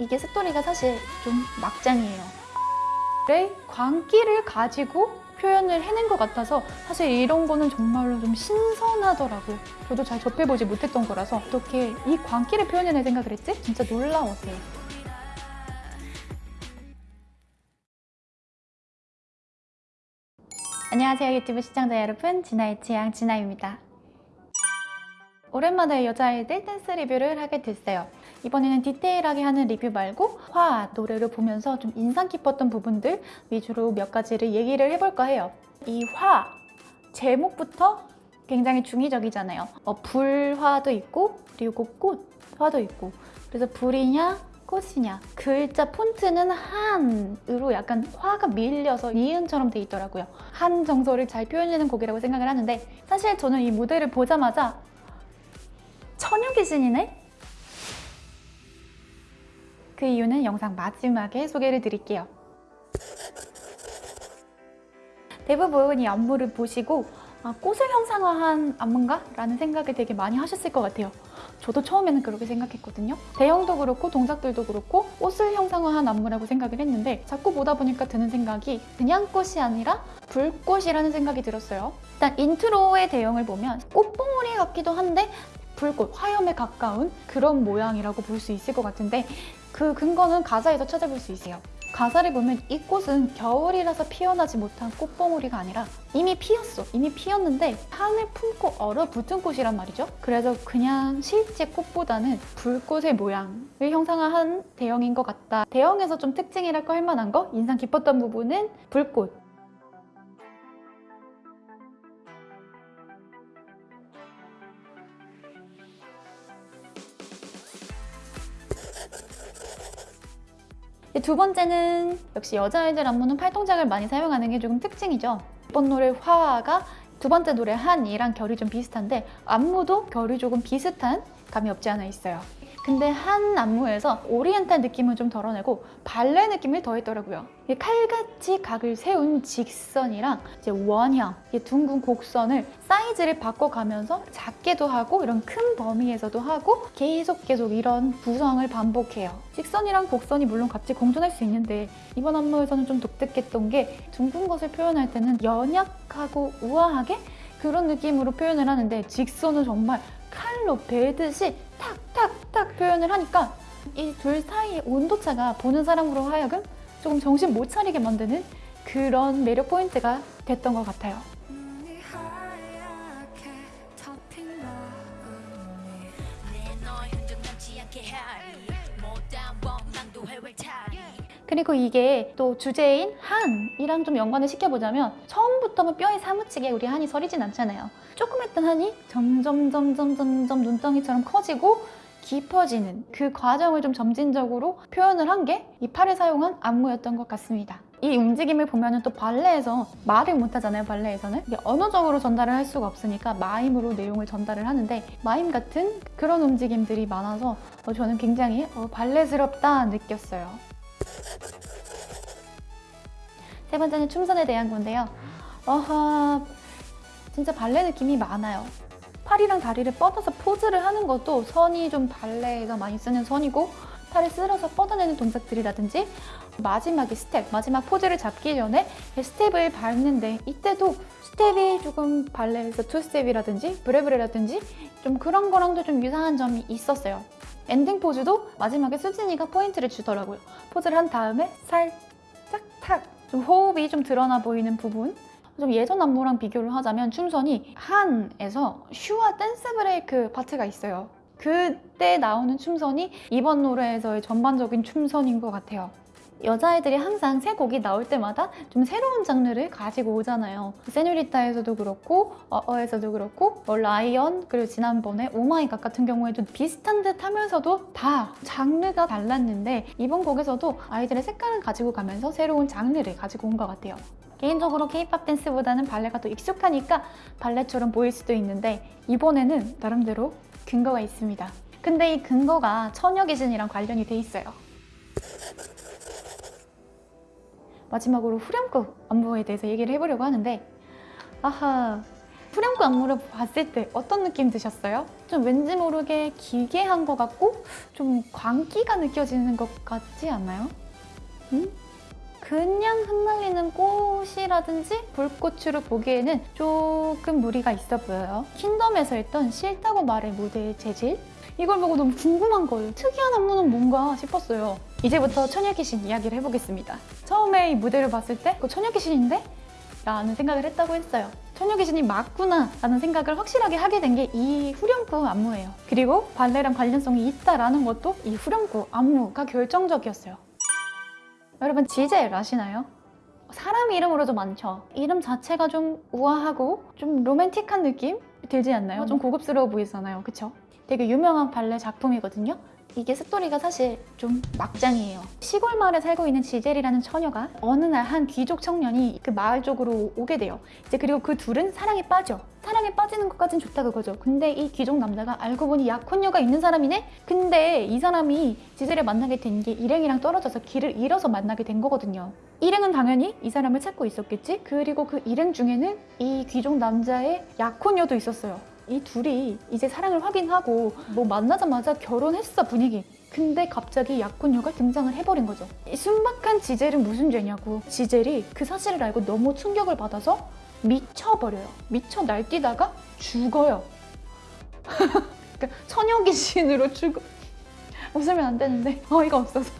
이게 스토리가 사실 좀 막장이에요. 의 광기를 가지고 표현을 해낸 것 같아서 사실 이런 거는 정말로 좀 신선하더라고요. 저도 잘 접해보지 못했던 거라서 어떻게 이 광기를 표현해낼 생각을 했지? 진짜 놀라웠어요. 안녕하세요 유튜브 시청자 여러분 진아의 취향 진아입니다. 오랜만에 여자아이들 댄스 리뷰를 하게 됐어요. 이번에는 디테일하게 하는 리뷰 말고 화, 노래를 보면서 좀 인상 깊었던 부분들 위주로 몇 가지를 얘기를 해볼까 해요. 이 화, 제목부터 굉장히 중의적이잖아요. 어, 불화도 있고 그리고 꽃화도 있고 그래서 불이냐 꽃이냐 글자 폰트는 한으로 약간 화가 밀려서 니은처럼 돼 있더라고요. 한 정서를 잘 표현하는 곡이라고 생각을 하는데 사실 저는 이 무대를 보자마자 처녀 귀신이네? 그 이유는 영상 마지막에 소개를 드릴게요. 대부분 이 안무를 보시고 아, 꽃을 형상화한 안무인가? 라는 생각을 되게 많이 하셨을 것 같아요. 저도 처음에는 그렇게 생각했거든요. 대형도 그렇고 동작들도 그렇고 꽃을 형상화한 안무라고 생각을 했는데 자꾸 보다 보니까 드는 생각이 그냥 꽃이 아니라 불꽃이라는 생각이 들었어요. 일단 인트로의 대형을 보면 꽃봉오리 같기도 한데 불꽃, 화염에 가까운 그런 모양이라고 볼 수 있을 것 같은데 그 근거는 가사에서 찾아볼 수 있어요. 가사를 보면 이 꽃은 겨울이라서 피어나지 못한 꽃봉오리가 아니라 이미 피었어. 이미 피었는데 향을 품고 얼어붙은 꽃이란 말이죠. 그래서 그냥 실제 꽃보다는 불꽃의 모양을 형상화한 대형인 것 같다. 대형에서 좀 특징이랄까 할 만한 거, 인상 깊었던 부분은 불꽃. 두 번째는 역시 여자아이들 안무는 팔동작을 많이 사용하는 게 조금 특징이죠. 이번 노래 화가 두 번째 노래 한이랑 결이 좀 비슷한데 안무도 결이 조금 비슷한 감이 없지 않아 있어요. 근데 한 안무에서 오리엔탈 느낌을 좀 덜어내고 발레 느낌을 더했더라고요. 칼같이 각을 세운 직선이랑 이제 원형, 둥근 곡선을 사이즈를 바꿔가면서 작게도 하고 이런 큰 범위에서도 하고 계속 계속 이런 구성을 반복해요. 직선이랑 곡선이 물론 같이 공존할 수 있는데 이번 안무에서는 좀 독특했던 게 둥근 것을 표현할 때는 연약하고 우아하게 그런 느낌으로 표현을 하는데 직선은 정말 칼로 베듯이 탁탁 탁 표현을 하니까 이 둘 사이의 온도차가 보는 사람으로 하여금 조금 정신 못 차리게 만드는 그런 매력 포인트가 됐던 것 같아요. 그리고 이게 또 주제인 한이랑 좀 연관을 시켜보자면 처음부터는 뼈에 사무치게 우리 한이 서리진 않잖아요. 조금 했던 한이 점점 점점 점점 눈덩이처럼 커지고 깊어지는 그 과정을 좀 점진적으로 표현을 한 게 이 팔을 사용한 안무였던 것 같습니다. 이 움직임을 보면 또 발레에서 말을 못하잖아요 발레에서는. 언어적으로 전달을 할 수가 없으니까 마임으로 내용을 전달을 하는데 마임 같은 그런 움직임들이 많아서 어, 저는 굉장히 어, 발레스럽다 느꼈어요. 세 번째는 춤선에 대한 건데요. 어허 진짜 발레 느낌이 많아요 팔이랑 다리를 뻗어서 포즈를 하는 것도 선이 좀 발레에서 많이 쓰는 선이고 팔을 쓸어서 뻗어내는 동작들이라든지 마지막에 스텝, 마지막 포즈를 잡기 전에 스텝을 밟는데 이때도 스텝이 조금 발레에서 투스텝이라든지 브레브레라든지 좀 그런 거랑도 좀 유사한 점이 있었어요. 엔딩 포즈도 마지막에 수진이가 포인트를 주더라고요. 포즈를 한 다음에 살짝 탁! 좀 호흡이 좀 드러나 보이는 부분 좀 예전 안무랑 비교를 하자면 춤선이 한에서 슈화 댄스 브레이크 파트가 있어요. 그때 나오는 춤선이 이번 노래에서의 전반적인 춤선인 것 같아요. 여자애들이 항상 새 곡이 나올 때마다 좀 새로운 장르를 가지고 오잖아요. 세뇨리타에서도 그렇고 Uh-Oh에서도 그렇고 뭐 LION 그리고 지난번에 Oh my god 같은 경우에도 비슷한 듯 하면서도 다 장르가 달랐는데 이번 곡에서도 아이들의 색깔을 가지고 가면서 새로운 장르를 가지고 온 것 같아요. 개인적으로 케이팝 댄스보다는 발레가 더 익숙하니까 발레처럼 보일 수도 있는데 이번에는 나름대로 근거가 있습니다. 근데 이 근거가 처녀 귀신이랑 관련이 돼 있어요. 마지막으로 후렴구 안무에 대해서 얘기를 해보려고 하는데 아하 후렴구 안무를 봤을 때 어떤 느낌 드셨어요? 좀 왠지 모르게 기괴한 것 같고 좀 광기가 느껴지는 것 같지 않나요? 음? 그냥 흩날리는 꽃이라든지 불꽃으로 보기에는 조금 무리가 있어 보여요. 킹덤에서 했던 싫다고 말해 무대의 재질? 이걸 보고 너무 궁금한 거예요. 특이한 안무는 뭔가 싶었어요. 이제부터 처녀귀신 이야기를 해보겠습니다. 처음에 이 무대를 봤을 때그 처녀귀신인데? 라는 생각을 했다고 했어요. 처녀귀신이 맞구나 라는 생각을 확실하게 하게 된 게 이 후렴구 안무예요. 그리고 발레랑 관련성이 있다라는 것도 이 후렴구 안무가 결정적이었어요. 여러분 지젤 아시나요? 사람 이름으로 좀 많죠. 이름 자체가 좀 우아하고 좀 로맨틱한 느낌 들지 않나요? 좀 고급스러워 보이잖아요. 그쵸? 되게 유명한 발레 작품이거든요. 이게 스토리가 사실 좀 막장이에요. 시골 마을에 살고 있는 지젤이라는 처녀가 어느 날 한 귀족 청년이 그 마을 쪽으로 오게 돼요. 이제 그리고 그 둘은 사랑에 빠져. 사랑에 빠지는 것까진 좋다 그거죠. 근데 이 귀족 남자가 알고 보니 약혼녀가 있는 사람이네? 근데 이 사람이 지젤을 만나게 된 게 일행이랑 떨어져서 길을 잃어서 만나게 된 거거든요. 일행은 당연히 이 사람을 찾고 있었겠지? 그리고 그 일행 중에는 이 귀족 남자의 약혼녀도 있었어요. 이 둘이 이제 사랑을 확인하고 뭐 만나자마자 결혼했어 분위기. 근데 갑자기 약혼녀가 등장을 해버린 거죠. 이 순박한 지젤은 무슨 죄냐고. 지젤이 그 사실을 알고 너무 충격을 받아서 미쳐버려요. 미쳐 날뛰다가 죽어요. 그러니까 처녀 귀신으로 죽어. 웃으면 안 되는데 어이가 없어서.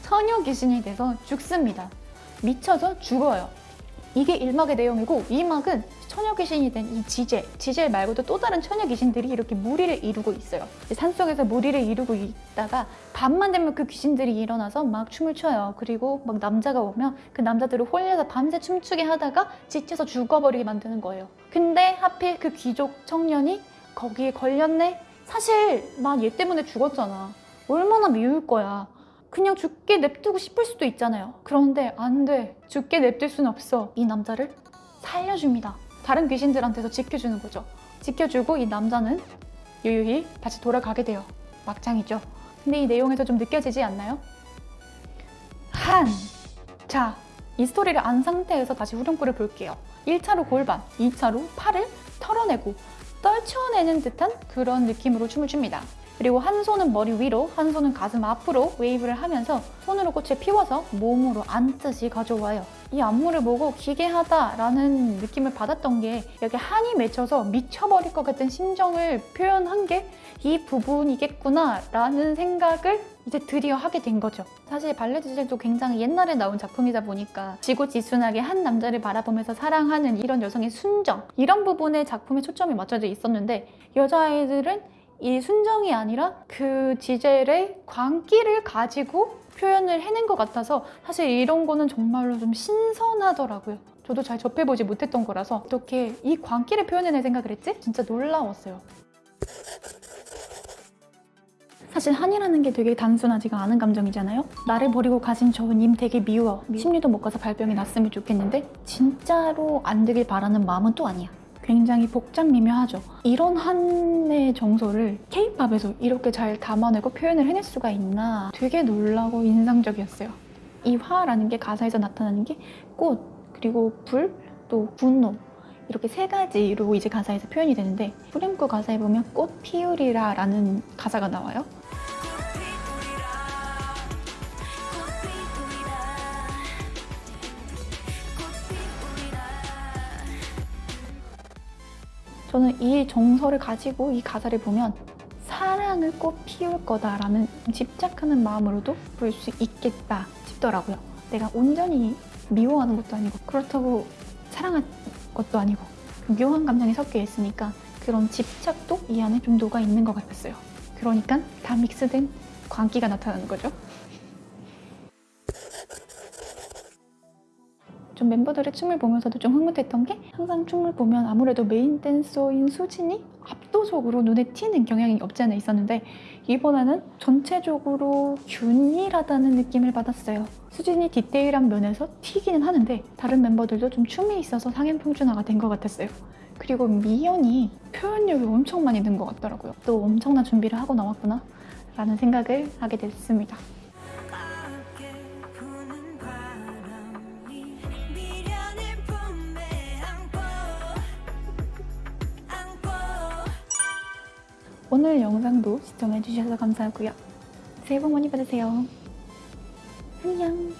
처녀 귀신이 돼서 죽습니다. 미쳐서 죽어요. 이게 1막의 내용이고 2막은 처녀 귀신이 된 이 지젤, 지젤 말고도 또 다른 처녀 귀신들이 이렇게 무리를 이루고 있어요. 산속에서 무리를 이루고 있다가 밤만 되면 그 귀신들이 일어나서 막 춤을 춰요. 그리고 막 남자가 오면 그 남자들을 홀려서 밤새 춤추게 하다가 지쳐서 죽어버리게 만드는 거예요. 근데 하필 그 귀족 청년이 거기에 걸렸네? 사실 난 얘 때문에 죽었잖아. 얼마나 미울 거야. 그냥 죽게 냅두고 싶을 수도 있잖아요. 그런데 안 돼. 죽게 냅둘 순 없어. 이 남자를 살려줍니다. 다른 귀신들한테서 지켜주는 거죠. 지켜주고 이 남자는 유유히 다시 돌아가게 돼요. 막장이죠. 근데 이 내용에서 좀 느껴지지 않나요? 한! 자, 이 스토리를 안 상태에서 다시 후렴구를 볼게요. 1차로 골반, 2차로 팔을 털어내고 떨쳐내는 듯한 그런 느낌으로 춤을 춥니다. 그리고 한 손은 머리 위로, 한 손은 가슴 앞으로 웨이브를 하면서 손으로 꽃을 피워서 몸으로 안듯이 가져와요. 이 안무를 보고 기괴하다라는 느낌을 받았던 게 여기 한이 맺혀서 미쳐버릴 것 같은 심정을 표현한 게 이 부분이겠구나 라는 생각을 이제 드디어 하게 된 거죠. 사실 발레 지젤도 굉장히 옛날에 나온 작품이다 보니까 지고지순하게 한 남자를 바라보면서 사랑하는 이런 여성의 순정 이런 부분에 작품에 초점이 맞춰져 있었는데 여자아이들은 이 순정이 아니라 그 지젤의 광기를 가지고 표현을 해낸 것 같아서 사실 이런 거는 정말로 좀 신선하더라고요. 저도 잘 접해보지 못했던 거라서 어떻게 이 광기를 표현해낼 생각을 했지? 진짜 놀라웠어요. 사실 한이라는 게 되게 단순하지가 않은 감정이잖아요. 나를 버리고 가신 저 님 되게 미워. 심리도 못 가서 발병이 났으면 좋겠는데 진짜로 안 되길 바라는 마음은 또 아니야. 굉장히 복잡 미묘하죠. 이런 한의 정서를 케이팝에서 이렇게 잘 담아내고 표현을 해낼 수가 있나 되게 놀라고 인상적이었어요. 이 화라는 게 가사에서 나타나는 게 꽃, 그리고 불, 또 분노 이렇게 세 가지로 이제 가사에서 표현이 되는데 후렴구 가사에 보면 꽃 피우리라 라는 가사가 나와요. 저는 이 정서를 가지고 이 가사를 보면 사랑을 꽃 피울 거다라는 집착하는 마음으로도 볼 수 있겠다 싶더라고요. 내가 온전히 미워하는 것도 아니고 그렇다고 사랑한 것도 아니고 그 묘한 감정이 섞여 있으니까 그런 집착도 이 안에 좀 녹아 있는 것 같았어요. 그러니까 다 믹스된 광기가 나타나는 거죠. 좀 멤버들의 춤을 보면서도 좀 흐뭇했던 게 항상 춤을 보면 아무래도 메인 댄서인 수진이 압도적으로 눈에 튀는 경향이 없지 않아 있었는데 이번에는 전체적으로 균일하다는 느낌을 받았어요. 수진이 디테일한 면에서 튀기는 하는데 다른 멤버들도 좀 춤에 있어서 상향평준화가 된 것 같았어요. 그리고 미연이 표현력이 엄청 많이 는 것 같더라고요. 또 엄청난 준비를 하고 나왔구나 라는 생각을 하게 됐습니다. 오늘 영상도 시청해주셔서 감사하고요. 새해 복 많이 받으세요. 안녕.